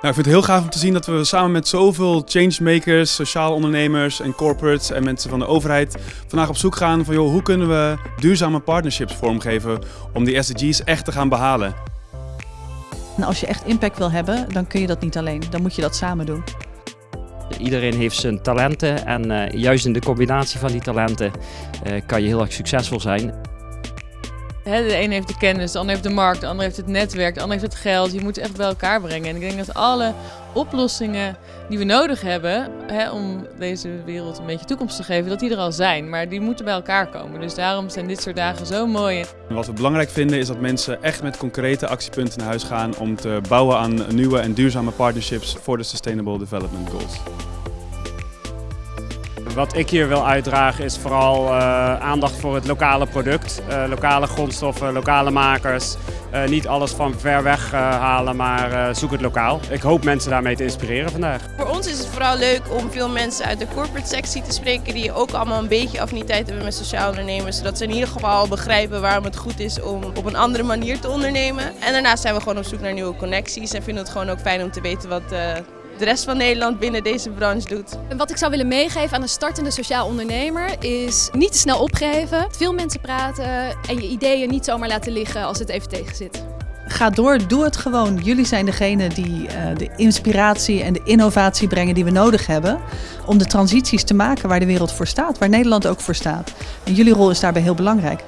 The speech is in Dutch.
Nou, ik vind het heel gaaf om te zien dat we samen met zoveel changemakers, sociaal ondernemers en corporates en mensen van de overheid vandaag op zoek gaan van joh, hoe kunnen we duurzame partnerships vormgeven om die SDG's echt te gaan behalen. En als je echt impact wil hebben, dan kun je dat niet alleen. Dan moet je dat samen doen. Iedereen heeft zijn talenten en uh, juist in de combinatie van die talenten uh, kan je heel erg succesvol zijn. De een heeft de kennis, de ander heeft de markt, de ander heeft het netwerk, de ander heeft het geld. Je moet het echt bij elkaar brengen. En ik denk dat alle oplossingen die we nodig hebben om deze wereld een beetje toekomst te geven, dat die er al zijn. Maar die moeten bij elkaar komen. Dus daarom zijn dit soort dagen zo mooi. wat we belangrijk vinden is dat mensen echt met concrete actiepunten naar huis gaan om te bouwen aan nieuwe en duurzame partnerships voor de Sustainable Development Goals. Wat ik hier wil uitdragen is vooral uh, aandacht voor het lokale product. Uh, lokale grondstoffen, lokale makers. Uh, niet alles van ver weg halen, maar zoek het lokaal. Ik hoop mensen daarmee te inspireren vandaag. Voor ons is het vooral leuk om veel mensen uit de corporate sectie te spreken die ook allemaal een beetje affiniteit hebben met sociaal ondernemers. Zodat ze in ieder geval begrijpen waarom het goed is om op een andere manier te ondernemen. En daarnaast zijn we gewoon op zoek naar nieuwe connecties en vinden het gewoon ook fijn om te weten wat de rest van Nederland binnen deze branche doet. En wat ik zou willen meegeven aan een startende sociaal ondernemer is niet te snel opgeven, veel mensen praten en je ideeën niet zomaar laten liggen als het even tegen zit. Ga door, doe het gewoon. Jullie zijn degene die uh, de inspiratie en de innovatie brengen die we nodig hebben om de transities te maken waar de wereld voor staat, waar Nederland ook voor staat. En jullie rol is daarbij heel belangrijk.